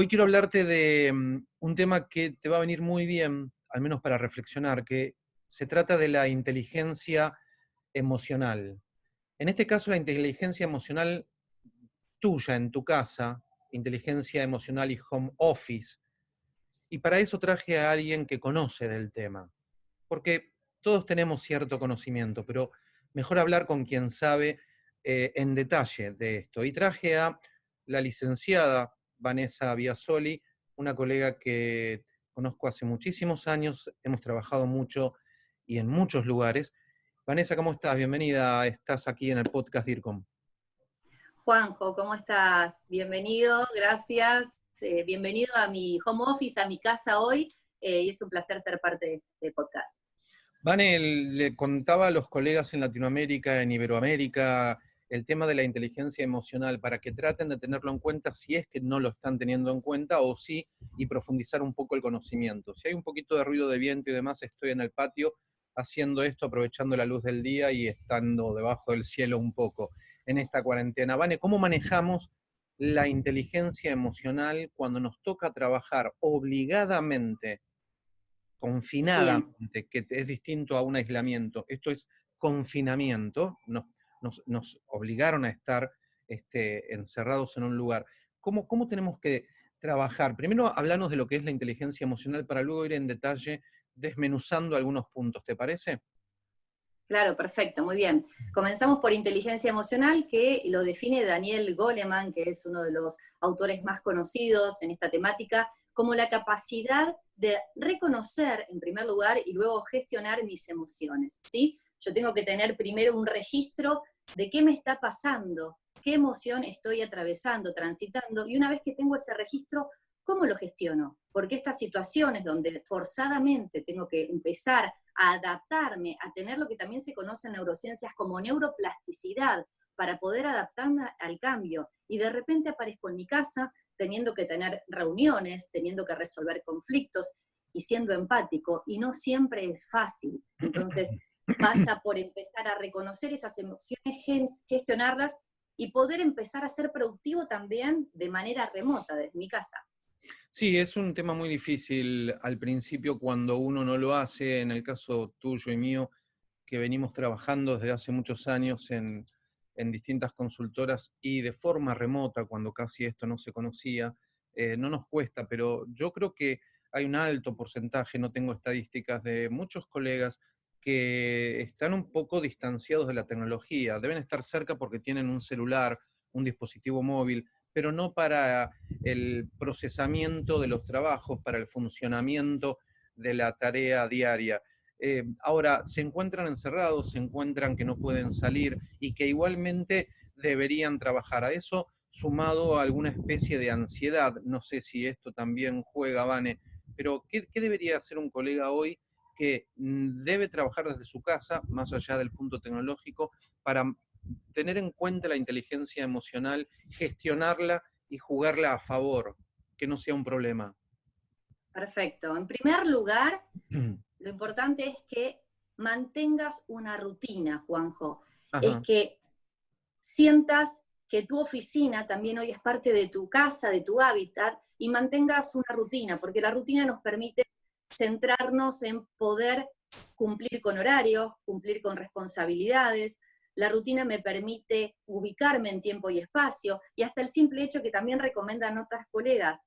Hoy quiero hablarte de mm, un tema que te va a venir muy bien, al menos para reflexionar, que se trata de la inteligencia emocional. En este caso, la inteligencia emocional tuya en tu casa, inteligencia emocional y home office. Y para eso traje a alguien que conoce del tema. Porque todos tenemos cierto conocimiento, pero mejor hablar con quien sabe eh, en detalle de esto. Y traje a la licenciada Vanessa Biasoli, una colega que conozco hace muchísimos años, hemos trabajado mucho y en muchos lugares. Vanessa, ¿cómo estás? Bienvenida, estás aquí en el podcast DIRCOM. Juanjo, ¿cómo estás? Bienvenido, gracias. Eh, bienvenido a mi home office, a mi casa hoy, eh, y es un placer ser parte de este podcast. Vane, le contaba a los colegas en Latinoamérica, en Iberoamérica, el tema de la inteligencia emocional para que traten de tenerlo en cuenta si es que no lo están teniendo en cuenta o sí, y profundizar un poco el conocimiento. Si hay un poquito de ruido de viento y demás, estoy en el patio haciendo esto, aprovechando la luz del día y estando debajo del cielo un poco en esta cuarentena. Vane, ¿cómo manejamos la inteligencia emocional cuando nos toca trabajar obligadamente, confinadamente, que es distinto a un aislamiento? Esto es confinamiento, no, nos, obligaron a estar este, encerrados en un lugar. ¿Cómo, ¿Cómo tenemos que trabajar? Primero hablarnos de lo que es la inteligencia emocional para luego ir en detalle desmenuzando algunos puntos, ¿te parece? Claro, perfecto, muy bien. Comenzamos por inteligencia emocional, que lo define Daniel Goleman, que es uno de los autores más conocidos en esta temática, como la capacidad de reconocer, en primer lugar, y luego gestionar mis emociones, ¿sí? Yo tengo que tener primero un registro de qué me está pasando, qué emoción estoy atravesando, transitando, y una vez que tengo ese registro, ¿cómo lo gestiono? Porque estas situaciones donde forzadamente tengo que empezar a adaptarme, a tener lo que también se conoce en neurociencias como neuroplasticidad, para poder adaptarme al cambio, y de repente aparezco en mi casa teniendo que tener reuniones, teniendo que resolver conflictos, y siendo empático, y no siempre es fácil. Entonces, pasa por empezar a reconocer esas emociones, gestionarlas y poder empezar a ser productivo también de manera remota desde mi casa. Sí, es un tema muy difícil al principio cuando uno no lo hace, en el caso tuyo y mío, que venimos trabajando desde hace muchos años en, distintas consultoras y de forma remota, cuando casi esto no se conocía, eh, no nos cuesta, pero yo creo que hay un alto porcentaje, no tengo estadísticas, de muchos colegas que están un poco distanciados de la tecnología. Deben estar cerca porque tienen un celular, un dispositivo móvil, pero no para el procesamiento de los trabajos, para el funcionamiento de la tarea diaria. Eh, ahora, se encuentran encerrados, se encuentran que no pueden salir y que igualmente deberían trabajar. A eso sumado a alguna especie de ansiedad, no sé si esto también juega, Vane, pero ¿qué, qué debería hacer un colega hoy que mm, debe trabajar desde su casa, más allá del punto tecnológico, para tener en cuenta la inteligencia emocional, gestionarla y jugarla a favor, que no sea un problema. Perfecto. En primer lugar, lo importante es que mantengas una rutina, Juanjo. Es que sientas que tu oficina también hoy es parte de tu casa, de tu hábitat, y mantengas una rutina, porque la rutina nos permite centrarnos en poder cumplir con horarios, cumplir con responsabilidades. La rutina me permite ubicarme en tiempo y espacio, y hasta el simple hecho que también recomiendan otras colegas,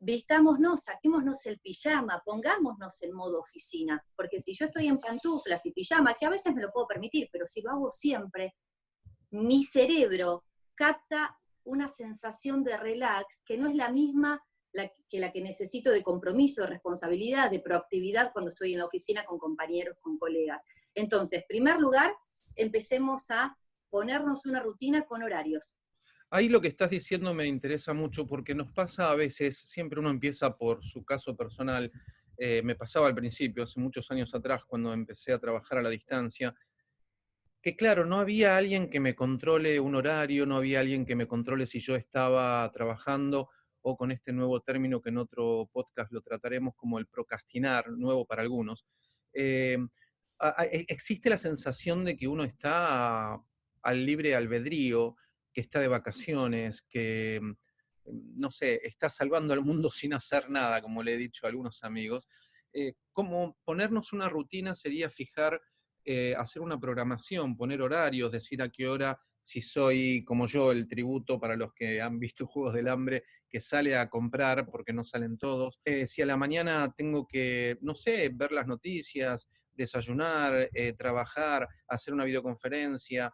vistámonos, saquémonos el pijama, pongámonos en modo oficina, porque si yo estoy en pantuflas y pijama, que a veces me lo puedo permitir, pero si lo hago siempre, mi cerebro capta una sensación de relax que no es la misma que la que necesito de compromiso, de responsabilidad, de proactividad cuando estoy en la oficina con compañeros, con colegas. Entonces, en primer lugar, empecemos a ponernos una rutina con horarios. Ahí lo que estás diciendo me interesa mucho porque nos pasa a veces, siempre uno empieza por su caso personal, eh, me pasaba al principio, hace muchos años atrás, cuando empecé a trabajar a la distancia, que claro, no había alguien que me controle un horario, no había alguien que me controle si yo estaba trabajando, o con este nuevo término que en otro podcast lo trataremos como el procrastinar, nuevo para algunos, eh, e, existe la sensación de que uno está al libre albedrío, que está de vacaciones, que no sé, está salvando al mundo sin hacer nada, como le he dicho a algunos amigos. Eh, como ponernos una rutina sería fijar, eh, hacer una programación, poner horarios, decir a qué hora, si soy como yo, el tributo para los que han visto Juegos del Hambre, que sale a comprar porque no salen todos. Eh, si a la mañana tengo que, no sé, ver las noticias, desayunar, trabajar, hacer una videoconferencia,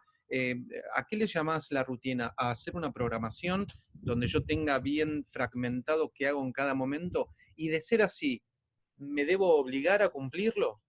¿a qué le llamas la rutina? ¿A hacer una programación donde yo tenga bien fragmentado qué hago en cada momento? Y de ser así, ¿me debo obligar a cumplirlo?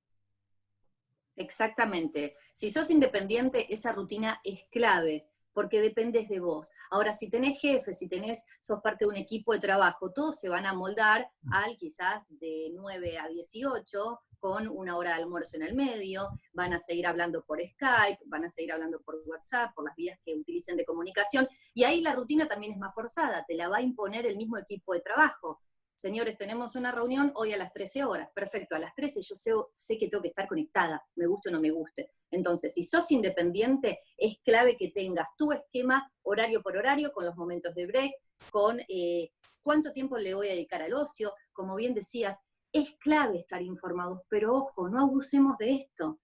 Exactamente. Si sos independiente, esa rutina es clave, porque dependes de vos. Ahora, si tenés jefe, si tenés, sos parte de un equipo de trabajo, todos se van a moldar al quizás de 9 a 18, con una hora de almuerzo en el medio, van a seguir hablando por Skype, van a seguir hablando por WhatsApp, por las vías que utilicen de comunicación, y ahí la rutina también es más forzada, te la va a imponer el mismo equipo de trabajo señores, tenemos una reunión hoy a las 13 horas, perfecto, a las 13 yo sé, que tengo que estar conectada, me guste o no me guste. Entonces, si sos independiente, es clave que tengas tu esquema horario por horario, con los momentos de break, con eh, cuánto tiempo le voy a dedicar al ocio, como bien decías, es clave estar informados, pero ojo, no abusemos de esto,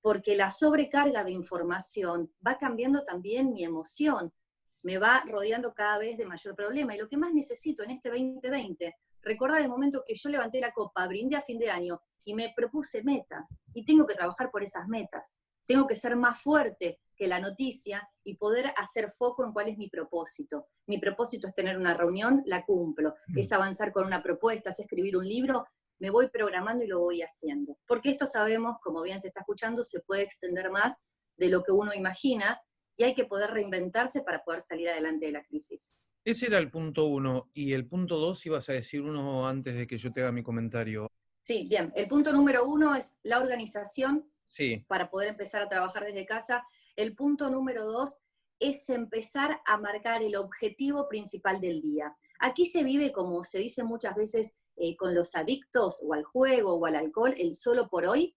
porque la sobrecarga de información va cambiando también mi emoción me va rodeando cada vez de mayor problema. Y lo que más necesito en este 2020, recordar el momento que yo levanté la copa, brindé a fin de año y me propuse metas. Y tengo que trabajar por esas metas. Tengo que ser más fuerte que la noticia y poder hacer foco en cuál es mi propósito. Mi propósito es tener una reunión, la cumplo. Mm. Es avanzar con una propuesta, es escribir un libro, me voy programando y lo voy haciendo. Porque esto sabemos, como bien se está escuchando, se puede extender más de lo que uno imagina y hay que poder reinventarse para poder salir adelante de la crisis. Ese era el punto uno. Y el punto dos, ibas a decir uno antes de que yo te haga mi comentario. Sí, bien. El punto número uno es la organización sí. para poder empezar a trabajar desde casa. El punto número dos es empezar a marcar el objetivo principal del día. Aquí se vive, como se dice muchas veces, eh, con los adictos o al juego o al alcohol, el solo por hoy,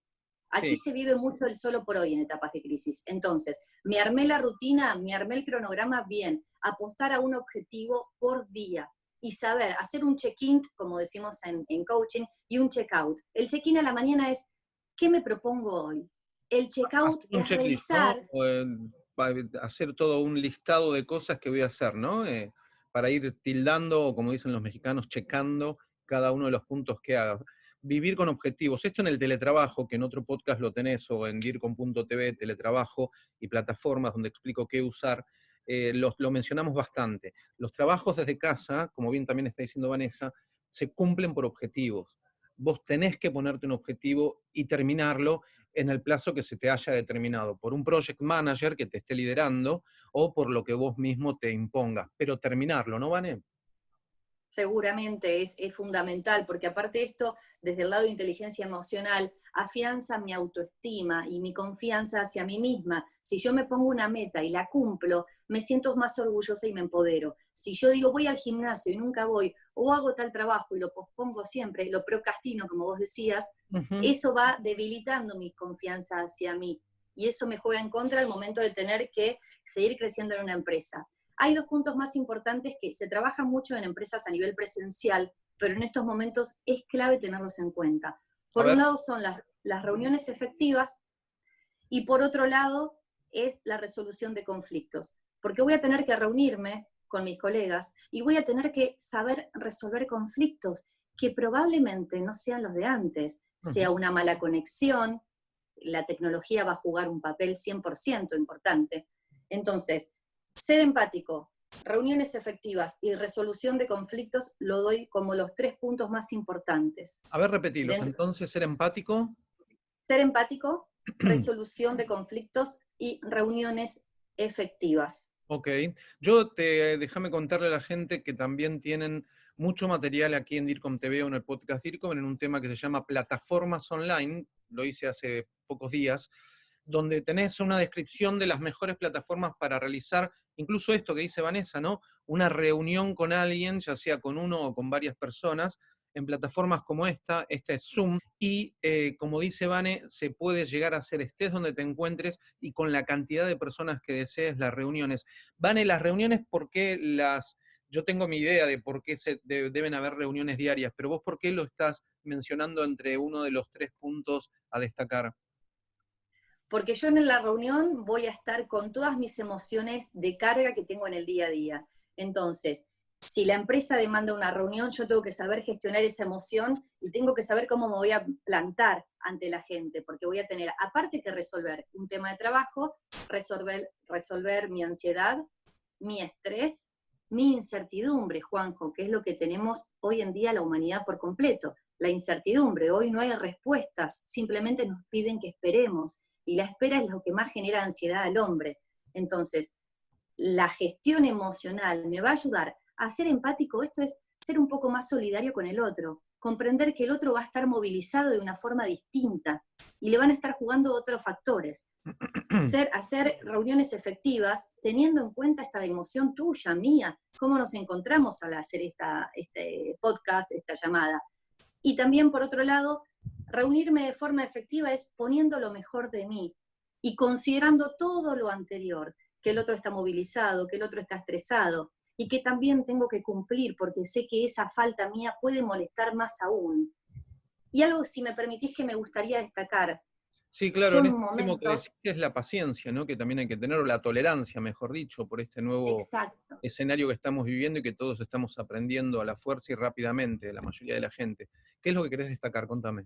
Aquí se vive mucho el solo por hoy en etapas de crisis. Entonces, me armé la rutina, me armé el cronograma bien, apostar a un objetivo por día y saber hacer un check-in, como decimos en, coaching, y un check-out. El check-in a la mañana es, ¿qué me propongo hoy? El check-out es revisar... hacer todo un listado de cosas que voy a hacer, ¿no? Eh, para ir tildando, o como dicen los mexicanos, checando cada uno de los puntos que haga vivir con objetivos. Esto en el teletrabajo, que en otro podcast lo tenés, o en DIRCOM.tv, teletrabajo y plataformas donde explico qué usar, eh, lo mencionamos bastante. Los trabajos desde casa, como bien también está diciendo Vanessa, se cumplen por objetivos. Vos tenés que ponerte un objetivo y terminarlo en el plazo que se te haya determinado, por un project manager que te esté liderando o por lo que vos mismo te impongas, pero terminarlo, ¿no, Vané? Seguramente es, fundamental, porque aparte de esto, desde el lado de inteligencia emocional, afianza mi autoestima y mi confianza hacia mí misma. Si yo me pongo una meta y la cumplo, me siento más orgullosa y me empodero. Si yo digo voy al gimnasio y nunca voy, o hago tal trabajo y lo pospongo siempre, lo procrastino, como vos decías, eso va debilitando mi confianza hacia mí. Y eso me juega en contra al momento de tener que seguir creciendo en una empresa. Hay dos puntos más importantes que se trabajan mucho en empresas a nivel presencial, pero en estos momentos es clave tenerlos en cuenta. Por un lado son las, reuniones efectivas y por otro lado es la resolución de conflictos, porque voy a tener que reunirme con mis colegas y voy a tener que saber resolver conflictos que probablemente no sean los de antes, sea una mala conexión, la tecnología va a jugar un papel 100% importante. Entonces, ser empático, reuniones efectivas y resolución de conflictos lo doy como los tres puntos más importantes. A ver, repetilos. Entonces, ser empático. Ser empático, resolución de conflictos y reuniones efectivas. Ok. Yo te déjame contarle a la gente que también tienen mucho material aquí en DIRCOM TV o en el podcast DIRCOM en un tema que se llama plataformas online. Lo hice hace pocos días donde tenés una descripción de las mejores plataformas para realizar incluso esto que dice Vanessa, ¿no? Una reunión con alguien, ya sea con uno o con varias personas, en plataformas como esta, esta es Zoom, y eh, como dice Vane, se puede llegar a hacer estés donde te encuentres y con la cantidad de personas que desees las reuniones. Vane, las reuniones, ¿por qué las yo tengo mi idea de por qué se deben haber reuniones diarias, pero vos por qué lo estás mencionando entre uno de los tres puntos a destacar? Porque yo en la reunión voy a estar con todas mis emociones de carga que tengo en el día a día. Entonces, si la empresa demanda una reunión, yo tengo que saber gestionar esa emoción y tengo que saber cómo me voy a plantar ante la gente, porque voy a tener, aparte que resolver un tema de trabajo, resolver, resolver mi ansiedad, mi estrés mi incertidumbre, Juanjo, que es lo que tenemos hoy en día la humanidad por completo. La incertidumbre, hoy no hay respuestas, simplemente nos piden que esperemos, y la espera es lo que más genera ansiedad al hombre. Entonces, la gestión emocional me va a ayudar a ser empático, esto es ser un poco más solidario con el otro, comprender que el otro va a estar movilizado de una forma distinta y le van a estar jugando otros factores. hacer reuniones efectivas teniendo en cuenta esta emoción tuya, mía, cómo nos encontramos al hacer esta, este podcast, esta llamada. Y también, por otro lado, reunirme de forma efectiva es poniendo lo mejor de mí y considerando todo lo anterior, que el otro está movilizado, que el otro está estresado, y que también tengo que cumplir porque sé que esa falta mía puede molestar más aún. Y algo, si me permitís, que me gustaría destacar. Sí, claro, en este que decís es la paciencia, ¿no? Que también hay que tener, la tolerancia, mejor dicho, por este nuevo escenario que estamos viviendo y que todos estamos aprendiendo a la fuerza y rápidamente, la mayoría de la gente. ¿Qué es lo que querés destacar? Contame.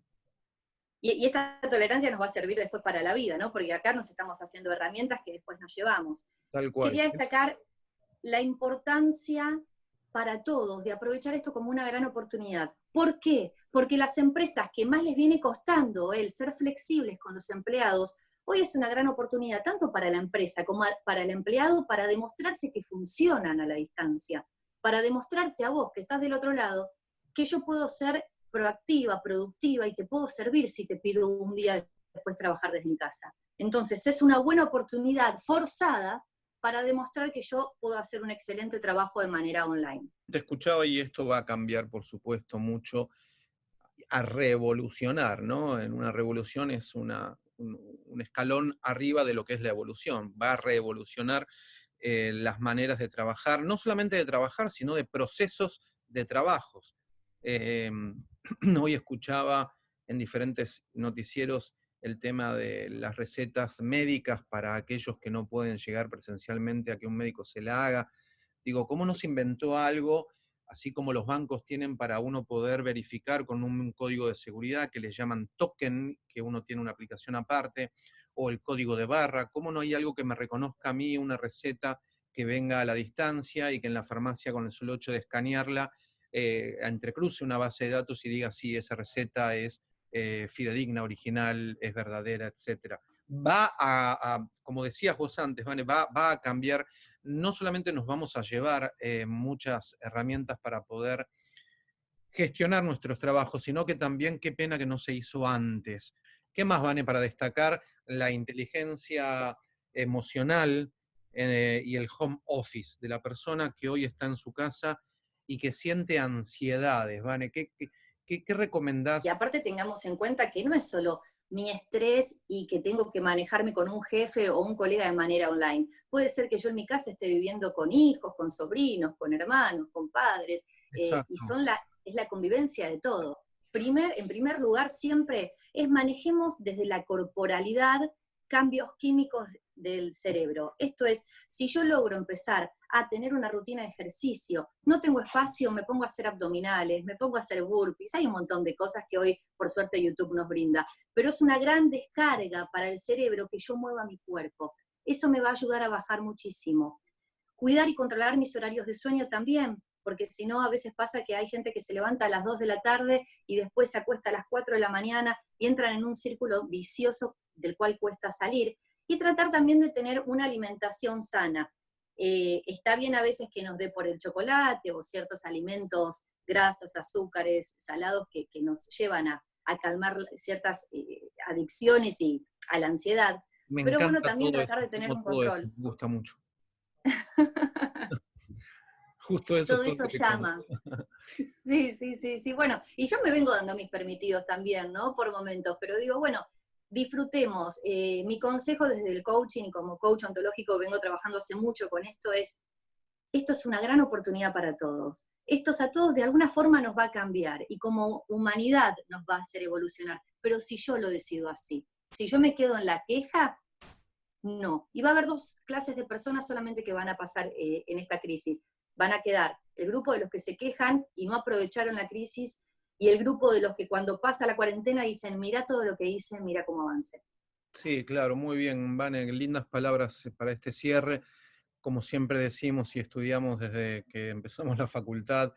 Y, y, esta tolerancia nos va a servir después para la vida, ¿no? Porque acá nos estamos haciendo herramientas que después nos llevamos. Tal cual. Quería destacar la importancia para todos de aprovechar esto como una gran oportunidad. ¿Por qué? Porque las empresas que más les viene costando el ser flexibles con los empleados, hoy es una gran oportunidad tanto para la empresa como para el empleado para demostrarse que funcionan a la distancia, para demostrarte a vos que estás del otro lado que yo puedo ser proactiva, productiva y te puedo servir si te pido un día después trabajar desde mi casa. Entonces es una buena oportunidad forzada para demostrar que yo puedo hacer un excelente trabajo de manera online. Te escuchaba y esto va a cambiar, por supuesto, mucho a revolucionar, ¿no? En una revolución es una, un, escalón arriba de lo que es la evolución, va a revolucionar eh, las maneras de trabajar, no solamente de trabajar, sino de procesos de trabajos. Em, hoy escuchaba en diferentes noticieros el tema de las recetas médicas para aquellos que no pueden llegar presencialmente a que un médico se la haga. Digo, ¿cómo no se inventó algo, así como los bancos tienen para uno poder verificar con un código de seguridad que les llaman token, que uno tiene una aplicación aparte, o el código de barra? ¿Cómo no hay algo que me reconozca a mí, una receta que venga a la distancia y que en la farmacia con el solo hecho de escanearla eh, entrecruce una base de datos y diga si esa receta es eh, fidedigna, original, es verdadera, etc. Va a, como decías vos antes, va, a cambiar, no solamente nos vamos a llevar eh, muchas herramientas para poder gestionar nuestros trabajos, sino que también qué pena que no se hizo antes. ¿Qué más, Vane, para destacar la inteligencia emocional eh, y el home office de la persona que hoy está en su casa y que siente ansiedades, Vane? ¿Qué, qué, ¿Qué, recomendás? Y aparte tengamos en cuenta que no es solo mi estrés y que tengo que manejarme con un jefe o un colega de manera online. Puede ser que yo en mi casa esté viviendo con hijos, con sobrinos, con hermanos, con padres, eh, y son la, es la convivencia de todo. Primer, en primer lugar, siempre es manejemos desde la corporalidad cambios químicos del cerebro. Esto es, si yo logro empezar a tener una rutina de ejercicio, no tengo espacio, me pongo a hacer abdominales, me pongo a hacer burpees, hay un montón de cosas que hoy por suerte YouTube nos brinda, pero es una gran descarga para el cerebro que yo mueva mi cuerpo. Eso me va a ayudar a bajar muchísimo. Cuidar y controlar mis horarios de sueño también, porque si no, a veces pasa que hay gente que se levanta a las 2 de la tarde y después se acuesta a las 4 de la mañana y entran en un círculo vicioso del cual cuesta salir y tratar también de tener una alimentación sana. Eh, está bien a veces que nos dé por el chocolate o ciertos alimentos, grasas, azúcares, salados que, nos llevan a, calmar ciertas eh, adicciones y a la ansiedad. Pero bueno, también tratar de tener un control. Me gusta mucho. Justo eso. Todo eso llama. Sí, sí, sí, sí. Bueno, y yo me vengo dando mis permitidos también, ¿no? Por momentos, pero digo, bueno, disfrutemos. Eh, mi consejo desde el coaching y como coach ontológico vengo trabajando hace mucho con esto es esto es una gran oportunidad para todos. Esto a todos de alguna forma nos va a cambiar y como humanidad nos va a hacer evolucionar. Pero si yo lo decido así, si yo me quedo en la queja, no. Y va a haber dos clases de personas solamente que van a pasar eh, en esta crisis. Van a quedar el grupo de los que se quejan y no aprovecharon la crisis y el grupo de los que cuando pasa la cuarentena dicen, mira todo lo que hice, mira cómo avance. Sí, claro, muy bien, Vane, lindas palabras para este cierre. Como siempre decimos y estudiamos desde que empezamos la facultad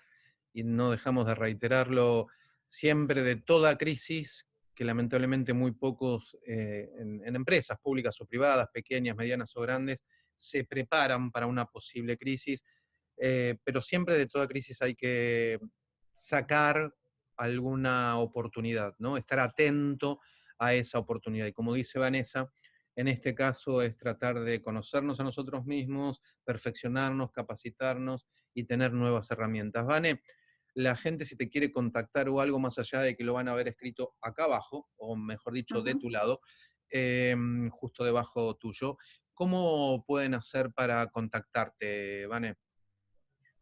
y no dejamos de reiterarlo, siempre de toda crisis, que lamentablemente muy pocos eh, en, empresas públicas o privadas, pequeñas, medianas o grandes, se preparan para una posible crisis, eh, pero siempre de toda crisis hay que sacar alguna oportunidad, ¿no? Estar atento a esa oportunidad. Y como dice Vanessa, en este caso es tratar de conocernos a nosotros mismos, perfeccionarnos, capacitarnos y tener nuevas herramientas. Vane, la gente si te quiere contactar o algo más allá de que lo van a haber escrito acá abajo, o mejor dicho, de tu lado, em, justo debajo tuyo, ¿cómo pueden hacer para contactarte, Vane?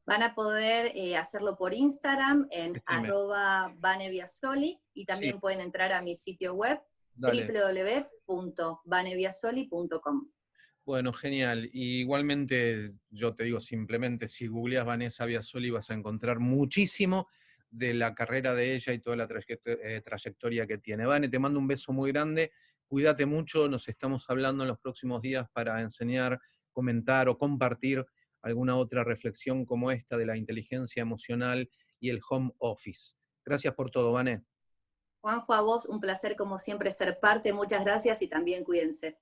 Van a poder eh, hacerlo por Instagram en arroba vaneviasoli y también pueden entrar a mi sitio web www.vaneviasoli.com. Bueno, genial. igualmente, yo te digo simplemente, si googleas Vanessa Viasoli vas a encontrar muchísimo de la carrera de ella y toda la eh, trayectoria que tiene. Vane, te mando un beso muy grande, cuídate mucho, nos estamos hablando en los próximos días para enseñar, comentar o compartir alguna otra reflexión como esta de la inteligencia emocional y el home office. Gracias por todo, Vané. Juanjo, a vos un placer como siempre ser parte, muchas gracias y también cuídense.